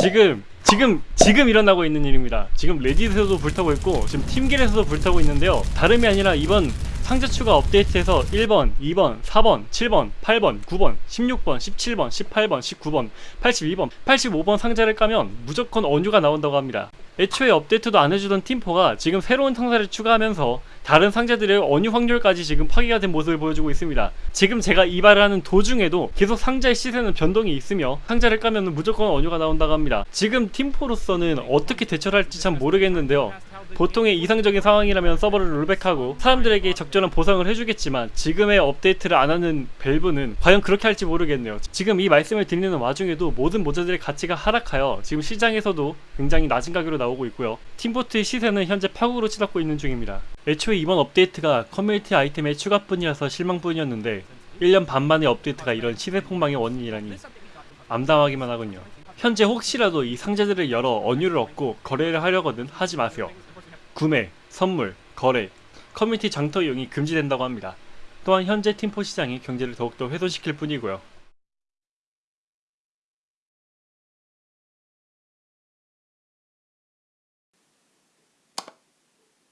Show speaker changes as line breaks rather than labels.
지금 지금 지금 일어나고 있는 일입니다. 지금 레딧에서도 불타고 있고 지금 팀길에서도 불타고 있는데요. 다름이 아니라 이번 상자 추가 업데이트에서 1번, 2번, 4번, 7번, 8번, 9번, 16번, 17번, 18번, 19번, 82번, 85번 상자를 까면 무조건 언유가 나온다고 합니다. 애초에 업데이트도 안 해주던 팀포가 지금 새로운 상자를 추가하면서 다른 상자들의 언유 확률까지 지금 파괴가 된 모습을 보여주고 있습니다. 지금 제가 이 말을 하는 도중에도 계속 상자의 시세는 변동이 있으며 상자를 까면 무조건 언유가 나온다고 합니다. 지금 팀포로서는 어떻게 대처를 할지 참 모르겠는데요. 보통의 이상적인 상황이라면 서버를 rollback하고 사람들에게 적절한 보상을 해주겠지만 지금의 업데이트를 안 하는 Valve는 과연 그렇게 할지 모르겠네요. 지금 이 말씀을 드리는 와중에도 모든 모자들의 가치가 하락하여 지금 시장에서도 굉장히 낮은 가격으로 나오고 있고요. 팀보트의 시세는 현재 파국으로 치닫고 있는 중입니다. 애초에 이번 업데이트가 커뮤니티 아이템의 추가뿐이라서 실망뿐이었는데 1년 반 만의 업데이트가 이런 시세 폭망의 원인이라니 암담하기만 하군요. 현재 혹시라도 이 상자들을 열어 언유를 얻고 거래를 하려거든 하지 마세요. 구매, 선물, 거래, 커뮤니티 장터 이용이 금지된다고 합니다. 또한 현재 팀포 시장이 경제를 더욱더 훼손시킬 뿐이고요.